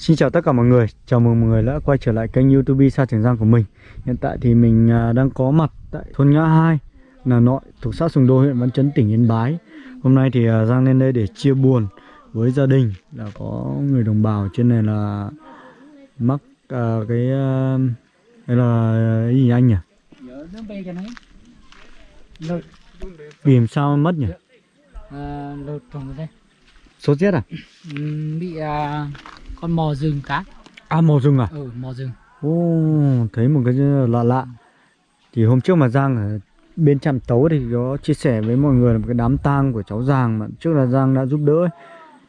Xin chào tất cả mọi người, chào mừng mọi người đã quay trở lại kênh youtube Sa Trường Giang của mình Hiện tại thì mình à, đang có mặt tại thôn Ngã 2 Là nội thuộc xã Sùng Đô huyện Văn Chấn tỉnh Yên Bái Hôm nay thì à, Giang lên đây để chia buồn với gia đình Là có người đồng bào trên này là mắc à, cái uh, Đây là cái gì anh nhỉ? Vì làm sao mất nhỉ? À, lột trồng đây Sốt rét à? Ừm, bị à, con mò rừng cá. À màu rừng à? ừ mò rừng. Ồ, thấy một cái lạ lạ. Thì hôm trước mà Giang ở bên trạm tấu thì có chia sẻ với mọi người là một cái đám tang của cháu Giang mà trước là Giang đã giúp đỡ ấy.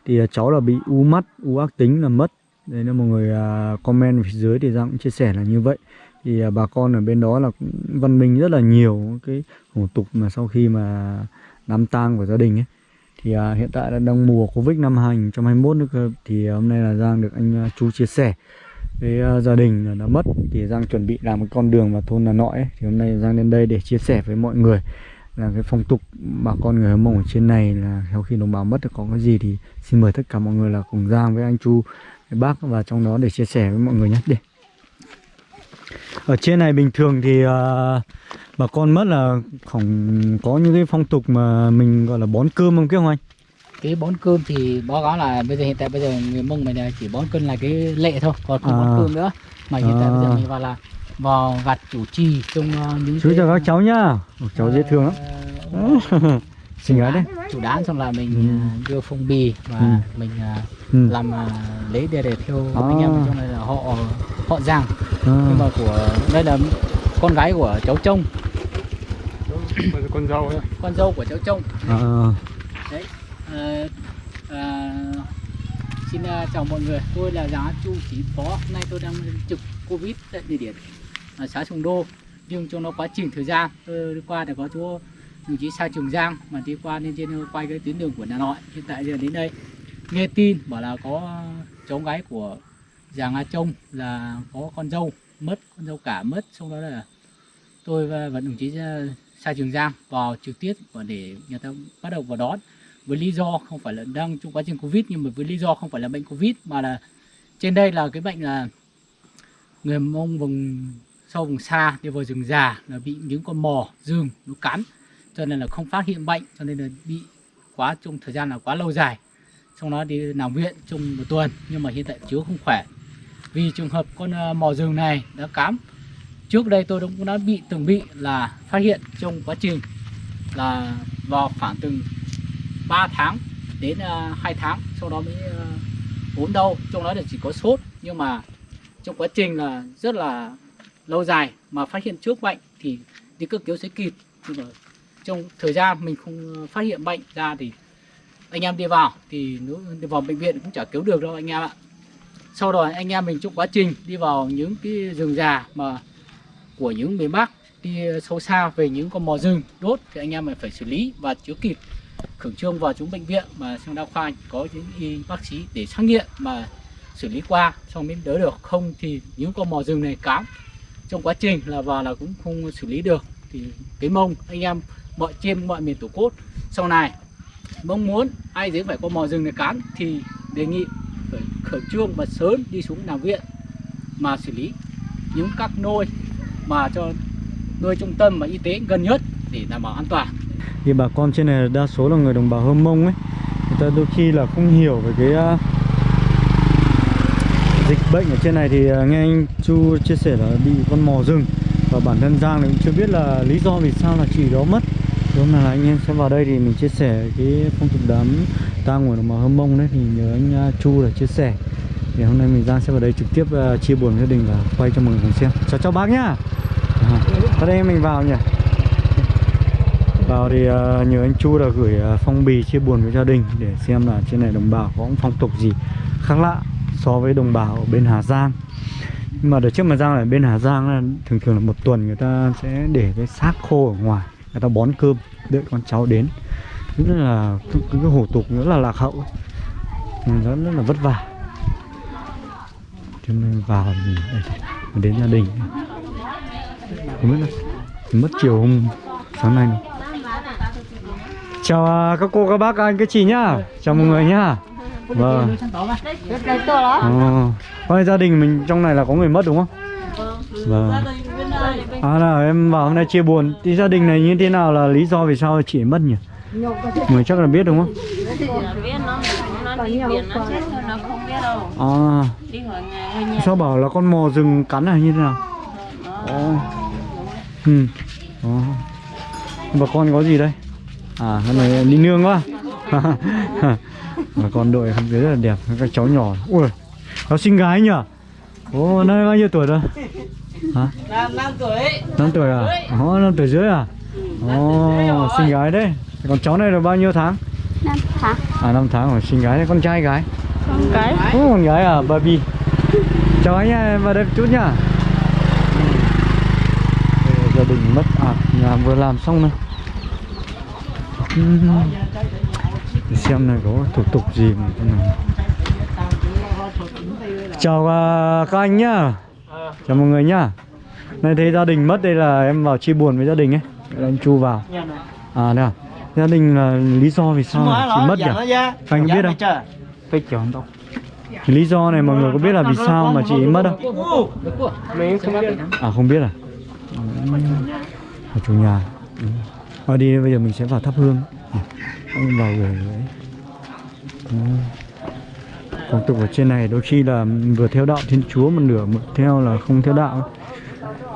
Thì à, cháu là bị u mắt, u ác tính là mất. Đấy là mọi người à, comment phía dưới thì Giang cũng chia sẻ là như vậy. Thì à, bà con ở bên đó là cũng văn minh rất là nhiều cái hủ tục mà sau khi mà đám tang của gia đình ấy thì à, hiện tại là đang mùa Covid năm 2021 nữa cơ. Thì à, hôm nay là Giang được anh à, chú chia sẻ với à, gia đình là đã mất. Thì Giang chuẩn bị làm một con đường vào thôn là Nội ấy. thì hôm nay Giang lên đây để chia sẻ với mọi người là cái phong tục bà con người Hâm Mông ở trên này là sau khi đồng bào mất thì có cái gì thì xin mời tất cả mọi người là cùng Giang với anh Chu với bác và trong đó để chia sẻ với mọi người nhé. Để ở trên này bình thường thì uh, bà con mất là không có những cái phong tục mà mình gọi là bón cơm không không anh? Cái bón cơm thì báo cáo là bây giờ hiện tại bây giờ người mông mình chỉ bón cơm là cái lệ thôi còn không À. bón cơm nữa. Mà hiện tại À. bây giờ mình vào là vào vặt chủ trì trong ờ, những chú cái, chào các cháu nhá. Cháu dễ thương lắm ờ, xinh gái đấy chủ đán xong là mình Ừ. ờ, đưa phong bì và Ừ. mình ờ, ừ. làm ờ, lấy để để theo À. anh em trong này là họ họ giang à. nhưng mà của đây là con gái của cháu trông con dâu ấy. con dâu của cháu trông à. đấy ờ, à, xin à, chào mọi người tôi là giá chu trí phó hôm nay tôi đang trực covid tại địa điểm ở xã Sùng Đô nhưng trong nó quá trình thời gian tôi đi qua thì có chỗ đồng chí Sa Trường Giang mà đi qua nên trên quay cái tuyến đường của Hà Nội. Hiện tại giờ đến đây nghe tin bảo là có cháu gái của giàng A Trông là có con dâu mất con dâu cả mất. Xong đó là tôi và, và đồng chí à, Sa Trường Giang vào trực tiếp và để người ta bắt đầu vào đón. Với lý do không phải là đang trong quá trình covid nhưng mà với lý do không phải là bệnh covid mà là trên đây là cái bệnh là người mông vùng sâu vùng xa đi vào rừng già là bị những con mò rừng nó cắn cho nên là không phát hiện bệnh cho nên là bị quá trong thời gian là quá lâu dài. Xong đó đi nằm viện trong một tuần nhưng mà hiện tại chú không khỏe. Vì trường hợp con ờ, mò rừng này đã cám trước đây tôi cũng đã bị từng bị là phát hiện trong quá trình là vào khoảng từng 3 tháng đến ờ, uh, 2 tháng sau đó mới uh, ốm đau. Trong đó là chỉ có sốt nhưng mà trong quá trình là rất là lâu dài mà phát hiện trước bệnh thì đi cấp cứu sẽ kịp. Nhưng mà trong thời gian mình không ờ, phát hiện bệnh ra thì anh em đi vào, thì nếu đi vào bệnh viện cũng chả cứu được đâu anh em ạ. Sau đó anh em mình trong quá trình đi vào những cái rừng già mà của những miền Bắc, đi sâu xa về những con mò rừng đốt thì anh em mình phải xử lý và chữa kịp khẩn trương vào chúng bệnh viện mà trong đa khoa có những y bác sĩ để xác nghiệm mà xử lý qua, xong mới đỡ được. Không thì những con mò rừng này cám. Trong quá trình là vào là cũng không xử lý được. Thì cái mông anh em mọi trên mọi miền tổ quốc. Sau này mong muốn ai dưới phải con mò rừng này cán thì đề nghị phải khẩn trương và sớm đi xuống làm viện mà xử lý những các nôi mà cho nuôi trung tâm và y tế gần nhất để đảm bảo an toàn. Thì bà con trên này đa số là người đồng bào Hơm Mông ấy. Người ta đôi khi là không hiểu về cái uh, dịch bệnh ở trên này thì uh, nghe anh Chu chia sẻ là bị con mò rừng và bản thân Giang thì cũng chưa biết là lý do vì sao là chị đó mất thì hôm là anh em sẽ vào đây thì mình chia sẻ cái phong tục đám tang của đồng bào Hâm Mông đấy thì nhờ anh à, Chu là chia sẻ. Thì hôm nay mình Giang sẽ vào đây trực tiếp uh, chia buồn gia đình và quay cho mọi người cùng xem. Chào chào bác nhá. À, ở đây mình vào nhỉ. Vào thì uh, nhờ anh Chu là gửi uh, phong bì chia buồn với gia đình để xem là trên này đồng bào có phong tục gì khác lạ so với đồng bào ở bên Hà Giang. Nhưng mà đợt trước mà Giang ở bên Hà Giang là thường thường là một tuần người ta sẽ để cái xác khô ở ngoài người ta bón cơm đợi con cháu đến rất là cái, cái, hủ tục rất là lạc hậu Ừ, rất, là vất vả cho nên vào đây, đến gia đình không biết là mất chiều hôm sáng nay này. Chào à, các cô, các bác, các anh, các chị nhá Chào mọi người nhá Vâng. Ồ. Coi gia đình mình trong này là có người mất đúng không? Vâng. À là em vào hôm nay chia buồn. Thì gia đình này như thế nào là lý do vì sao chị ấy mất nhỉ? Người chắc là biết đúng không? À, sao bảo là con mò rừng cắn là như thế nào? Ồ. Ừ. Ờ. Ồ. Bà con có gì đây? À, con này đi nương quá. Bà con đội khăn dưới rất là đẹp, các cháu nhỏ. Ui, Nó xinh gái nhỉ? Ồ, nay bao nhiêu tuổi rồi? Hả? năm năm tuổi 5 tuổi à? Ồ, 5 tuổi dưới à? Ồ, xinh gái đấy. Còn cháu này là bao nhiêu tháng? Năm tháng. À, 5 tháng rồi, xinh gái đấy. Con trai gái? Con cái. Ồ, con gái à, baby. Chào anh nha, em vào đây một chút nhá. Đây là gia đình mất à, nhà vừa làm xong này. Để xem này có thủ tục gì mà. Chào à, các anh nhá. Chào mọi người nhá. Này thấy gia đình mất đây là em vào chia buồn với gia đình ấy. Anh Chu vào. À đây à. Gia đình là lý do vì sao mà chị mất nhỉ? Anh có biết không? Phải đâu. Cái lý do này mọi người có biết là vì sao mà chị mất không? Không. À không biết à? Ở chủ nhà. Thôi đi bây giờ mình sẽ vào thắp hương. Ông vào gửi đấy. Phong tục ở trên này đôi khi là vừa theo đạo Thiên Chúa một nửa một theo là không theo đạo.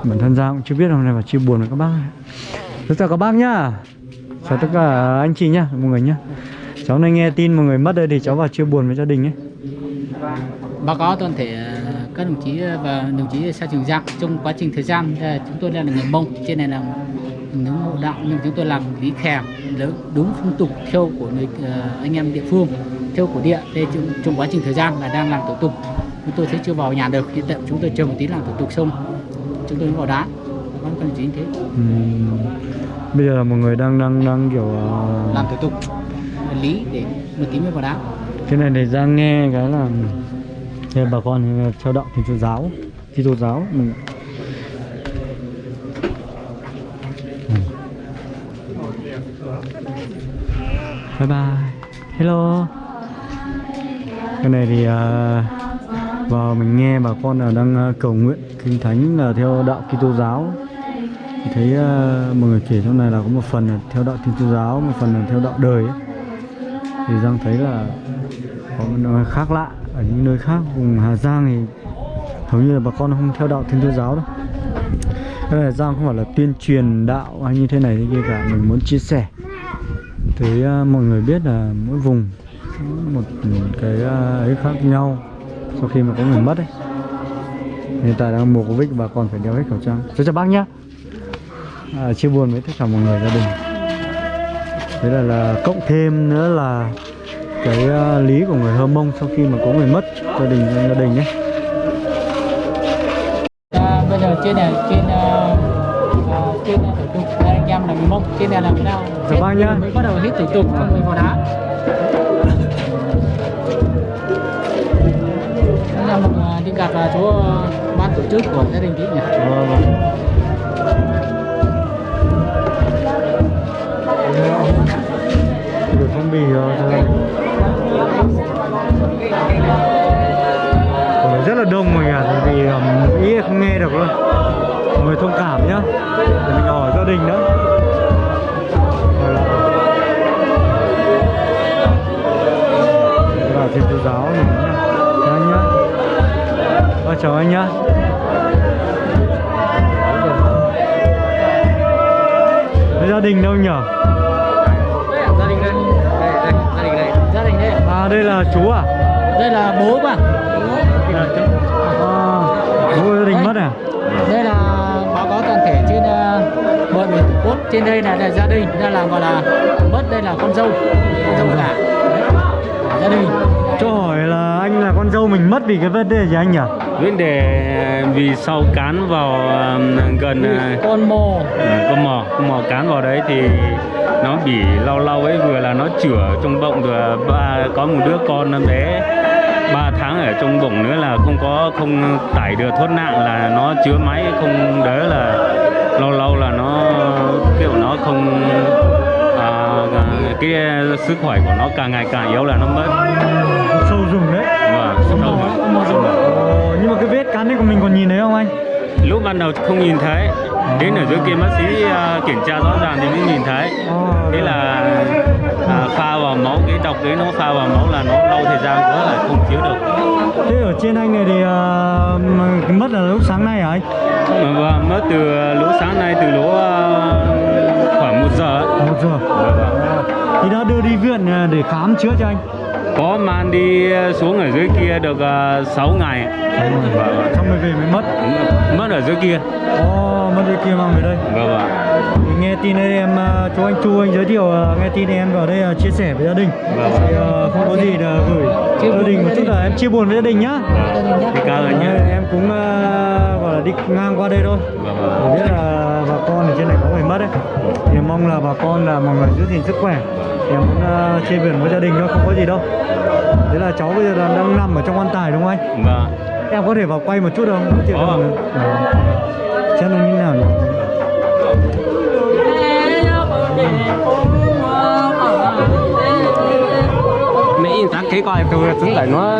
Bản thân ra cũng chưa biết hôm nay mà chia buồn với các bác. Tất cả các bác nhá. Chào tất cả anh chị nhá, mọi người nhá. Cháu này nghe tin mọi người mất đây thì cháu vào chia buồn với gia đình ấy. báo cáo toàn thể à, các đồng chí à, và đồng chí xã Trường Giang trong quá trình thời gian à, chúng tôi là người Mông trên này là những hộ đạo nhưng chúng tôi làm lý khèm đúng phong tục theo của người ờ, anh em địa phương theo của địa đây trong, trong quá trình thời gian là đang làm thủ tục. Chúng tôi sẽ chưa vào nhà được hiện tại chúng tôi chờ một tí làm thủ tục xong. Chúng tôi mới vào đá. Có các đồng chí như thế. Ừm. Bây giờ là mọi người đang đang đang kiểu ờ, làm thủ tục lý để một tí mới vào đá. Cái này để ra nghe cái là thế bà con thì theo đạo thiên chúa giáo Kitô tô giáo mình bye bye. Hello. Cái này thì uh, vào mình nghe bà con là đang uh, cầu nguyện kinh thánh là theo đạo Kitô giáo. Mình thấy uh, mọi người kể trong này là có một phần là theo đạo thiên chúa giáo một phần là theo đạo đời ấy. thì giang thấy là có một nơi khác lạ ở những nơi khác vùng Hà Giang thì hầu như là bà con không theo đạo Thiên Chúa giáo đâu. Đây là Giang không phải là tuyên truyền đạo hay như thế này thế kia cả mình muốn chia sẻ thấy à, mọi người biết là mỗi vùng một cái à, ấy khác nhau sau khi mà có người mất ấy. Hiện tại đang mùa Covid bà còn phải đeo hết khẩu trang. Chào chào bác nhá. À, chia buồn với tất cả mọi người gia đình. Thế là là cộng thêm nữa là cái uh, lý của người Hơ Mông sau khi mà có người mất gia đình gia đình nhé À, bây giờ chia này trên là trên này là cái nào? Dạ vâng nhá. mới bắt đầu hết thủ tục xong rồi vào đá. Anh em uh, đi gặp uh, chỗ uh, ban tổ chức của gia đình chị nhỉ? Vâng, vâng. Được phong bì rồi rất là đông mọi người vì um, ý không nghe được luôn. Mọi người thông cảm nhá Ờ, chào anh nhá gia đình đâu nhở? gia đình đây gia đình đây gia đình đây À đây là chú à? đây là bố mà À, bố gia đình mất à? đây là báo cáo toàn thể trên mọi miền tổ quốc trên đây là, là gia đình đây là gọi là mất đây là con dâu con dâu cả Đấy. gia đình Cho hỏi là anh là con dâu mình mất vì cái vấn đề gì anh nhỉ? Vấn đề à, vì sau cán vào à, gần à, con mồ con mò con mò cán vào đấy thì nó bị lau lau ấy vừa là nó chữa trong bụng vừa ba có một đứa con bé 3 tháng ở trong bụng nữa là không có không tải được thoát nạn là nó chứa máy không đỡ là lâu lâu là nó kiểu nó không à, cái sức khỏe của nó càng ngày càng yếu là nó mất. Sâu rừng đấy. Và sâu mà cái vết cắn đấy của mình còn nhìn thấy không anh? Lúc ban đầu không nhìn thấy. Đến ở dưới kia bác sĩ à, kiểm tra rõ ràng thì mới nhìn thấy. Ồ, thế là à, pha vào máu cái độc đấy nó pha vào máu là nó lâu thời gian quá là không chịu được. Thế ở trên anh này thì à, cái mất là lúc sáng nay hả anh? Và mất từ lỗ sáng nay từ lỗ à, khoảng một giờ ấy. một giờ. Vâng, vâng. thì đã đưa đi viện à, để khám chữa cho anh có mang đi xuống ở dưới kia được uh, 6 ngày. Xong rồi xong rồi về mới mất. Mất ở dưới kia. Ồ, mất đi kia mang về đây. Vâng vâng Thì nghe tin đây em à, chú anh Chu anh giới thiệu nghe tin em vào đây chia sẻ với gia đình. Vâng. thì à, không có gì là gửi gia đình một chút là em chia buồn với gia đình nhá. Thì cảm ơn nhé Em cũng à, gọi là đi ngang qua đây thôi. Vâng vâng biết là bà con ở trên này có người mất đấy. Thì mong là bà con là mọi người giữ gìn sức khỏe. Thì em muốn uh, chia buồn với gia đình thôi không có gì đâu. Thế là cháu bây giờ là đang nằm ở trong quan tài đúng không anh? Vâng. Em có thể vào quay một chút không? Có. không? Ờ. xem nó như nào nhỉ? Mấy sáng khi coi tôi tính lại nó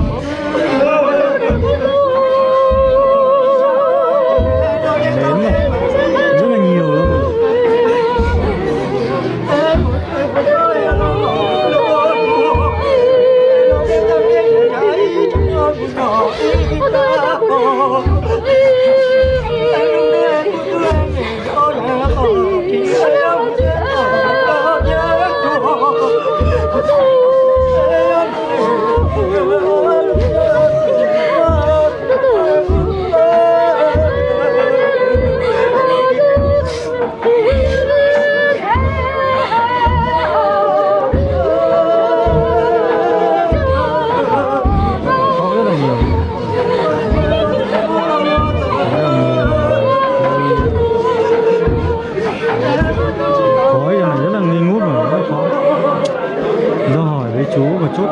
chú một chút.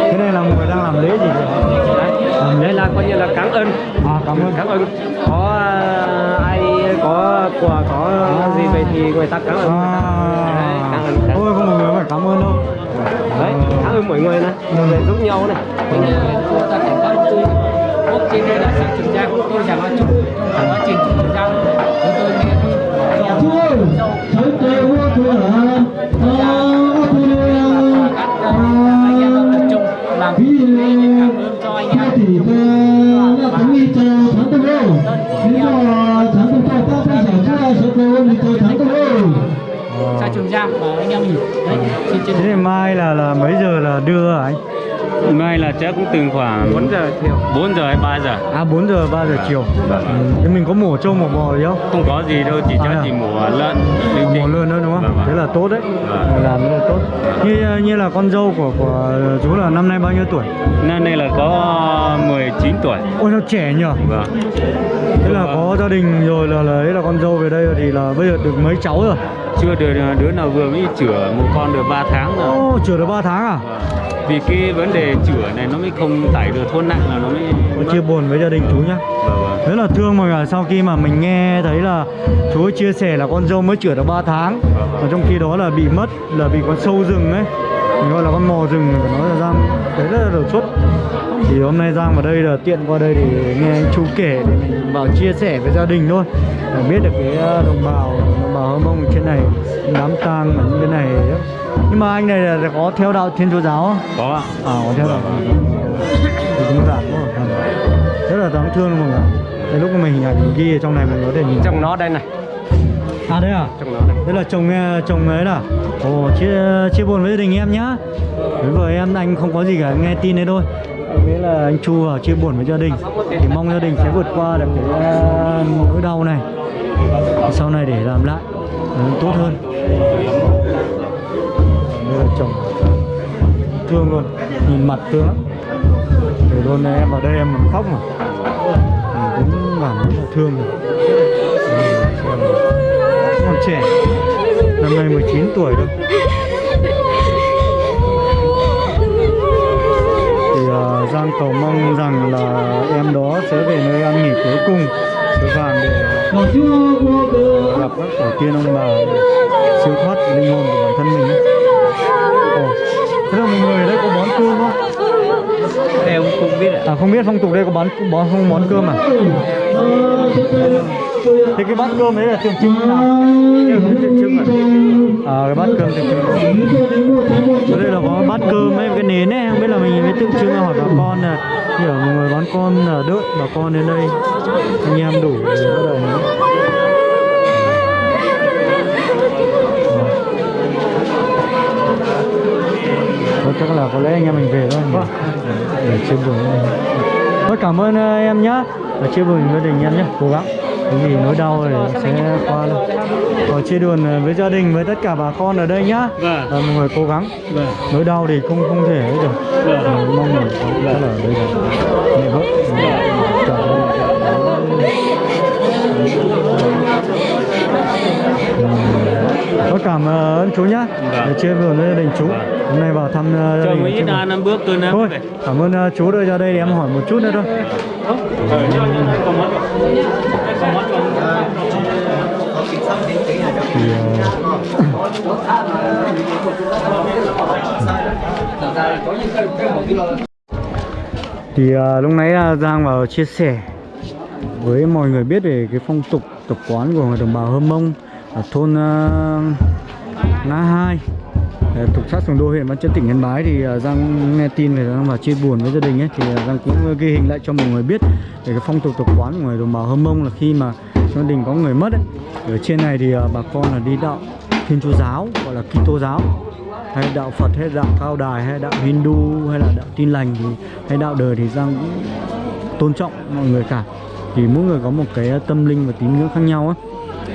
Cái này là người đang làm lễ gì vậy? Làm đây là coi như là cảm ơn. À cảm ơn. Cảm ơn. Có à, ai có quà có gì về thì người ta cảm ơn. Đấy, cảm ơn cảm ơn. không một người phải cảm ơn đâu. Đấy cảm ơn mọi người này mọi người giúp nhau này giờ chúng ta báo tôi Quốc trên đây là xã Trường Giang Tôi chẳng nói chung Trong quá trình Trường Giang Chúng tôi nghe Chú Dâu trung làm cái để cảm ơn cho anh em. xã Trường Giang và anh em mình đấy thế thì mai là là mấy giờ là đưa hả anh mai là chắc cũng từng khoảng 4 giờ chiều. 4 giờ hay 3 giờ? À 4 giờ 3 giờ chiều. Vâng. ừ. thế mình có mổ trâu mổ bò gì không? Không có gì đâu chỉ À, chắc à. chỉ mổ lợn mổ lươn nữa đúng không? Vâng, vâng. thế là tốt đấy. Vâng. Làm rất là tốt. Như như là con dâu của của chú là năm nay bao nhiêu tuổi? Năm nay là có 19 tuổi. Ôi sao trẻ nhỉ vâng thế là có gia đình rồi là đấy là con dâu về đây thì là bây giờ được mấy cháu rồi? Chưa được đứa nào vừa mới chữa một con được 3 tháng rồi. Ô chữa được 3 tháng à? Vâng. vì cái vấn đề chữa này nó mới không tải được thôn nặng là nó mới Tôi chia buồn với gia đình chú nhá. Vâng vâng. Rất là thương mọi người sau khi mà mình nghe thấy là chú ấy chia sẻ là con dâu mới chữa được 3 tháng và trong khi đó là bị mất là bị con sâu rừng ấy. Mình gọi là con mò rừng phải nói là giang đấy rất là đột xuất thì hôm nay giang vào đây là tiện qua đây để nghe anh chú kể để mình vào chia sẻ với gia đình thôi. Để biết được cái ờ, đồng bào đồng bào hâm mông ở trên này đám tang ở cái này nhưng mà anh này là có theo đạo thiên chúa giáo không? có ạ. À có theo đạo. Thì cũng giảm quá. Rồi. rất là đáng thương mọi người Thế lúc mà mình hình ảnh mình ghi ở trong này mình có thể nhìn trong nó đây này. À đấy à? Trong nó đây. Thế là chồng nghe chồng ấy là. Ồ chia chia buồn với gia đình em nhá. Với vợ em anh không có gì cả nghe tin đấy thôi Thế là anh Chu vào chia buồn với gia đình. Thì mong gia đình sẽ vượt qua được cái ờ, nỗi đau này. Sau này để làm lại ờ, tốt hơn. Đây là chồng. Thương luôn. Nhìn mặt thương lắm. Từ luôn em vào đây em còn khóc mà. Mình cũng cảm rất là thương rồi. Em. Còn trẻ. Năm nay 19 tuổi thôi. Giang cầu mong rằng là em đó sẽ về nơi an nghỉ cuối cùng Suối vàng để gặp các tổ tiên ông bà siêu thoát linh hồn của bản thân mình. Ồ, thế là mọi người đây có bón cơm không? em không biết ạ À không biết phong tục đây có bón bón không bón cơm à? Thế cái bát cơm đấy là tượng trưng nào? tượng trưng ạ À cái bát cơm tượng trưng. Ở đây là có bát cơm ấy, cái nến ấy, không biết là mình mới tượng trưng hỏi bà con là ở mọi người bón con là đợi bà con đến đây anh em đủ bắt đầu nấu. Thôi chắc là có lẽ anh em mình về thôi nhỉ? Để chia buồn anh. Thôi cảm ơn ờ, em nhá Và chia buồn với đình em nhé Cố gắng Cái gì nỗi đau thì sẽ qua luôn. Và chia buồn ờ, với gia đình với tất cả bà con ở đây nhá. Vâng. Và mọi người cố gắng. Vâng. Nỗi đau thì không không thể ấy được. Vâng. Mình Mong mình là ở đây là mẹ vợ Chọn Có cảm ơn chú nhá. Vâng. Để chia buồn với gia đình chú. Hôm nay vào thăm ờ, gia đình chia ít ăn ăn bước tôi nữa Thôi, cảm ơn ờ, chú đưa ra đây để em hỏi một chút nữa thôi. Thì thì lúc nãy à, Giang vào chia sẻ với mọi người biết về cái phong tục tập quán của người đồng bào Hơ Mông ở thôn à, uh, Ngã Hai thuộc xã Sùng Đô huyện Văn Chấn, tỉnh Yên Bái thì ờ, Giang nghe tin về Giang vào chia buồn với gia đình ấy, thì ờ, Giang cũng ghi hình lại cho mọi người biết về cái phong tục tập quán của người đồng bào hâm Mông là khi mà gia đình có người mất ấy. Ở trên này thì ờ, bà con là đi đạo Thiên Chúa giáo, gọi là Kitô giáo, hay đạo Phật, hay đạo Cao Đài, hay đạo Hindu, hay là đạo Tin lành thì, hay đạo đời thì Giang cũng tôn trọng mọi người cả. Thì mỗi người có một cái tâm linh và tín ngưỡng khác nhau á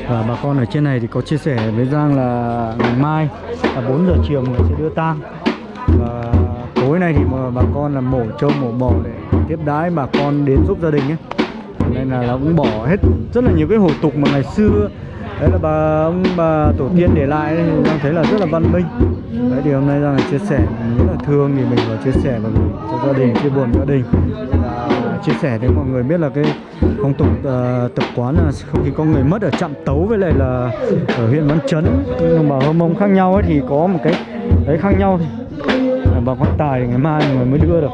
và bà con ở trên này thì có chia sẻ với Giang là ngày mai là 4 giờ chiều người sẽ đưa tang. Và tối nay thì mà bà con là mổ trâu, mổ bò để tiếp đái bà con đến giúp gia đình ấy nên là nó cũng bỏ hết rất là nhiều cái hủ tục mà ngày xưa. Đấy là bà ông, bà tổ tiên để lại thì Giang thấy là rất là văn minh đấy thì hôm nay ra là chia sẻ. Mình rất là thương thì mình vào chia sẻ và gửi cho gia đình chia buồn gia đình. Và chia sẻ để mọi người biết là cái phong tục uh, tập quán là không khi có người mất ở trạm tấu với lại là ở huyện Văn Chấn. Đồng bào Hơ Mông khác nhau ấy thì có một cái đấy khác nhau. Thì bằng bà con tài thì ngày mai người mới đưa được.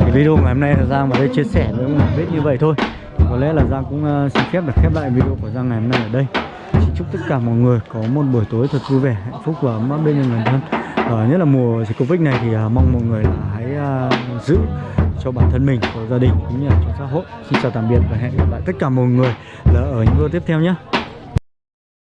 Thì video ngày hôm nay là Giang vào đây chia sẻ với mọi người biết như vậy thôi. Thì có lẽ là Giang cũng uh, xin phép được khép lại video của Giang ngày hôm nay ở đây xin chúc tất cả mọi người có một buổi tối thật vui vẻ hạnh phúc và ấm áp bên người thân À, nhất là mùa dịch covid này thì à, mong mọi người là hãy à, giữ cho bản thân mình, cho gia đình cũng như là cho xã hội. Xin chào tạm biệt và hẹn gặp lại tất cả mọi người là ở những video tiếp theo nhé.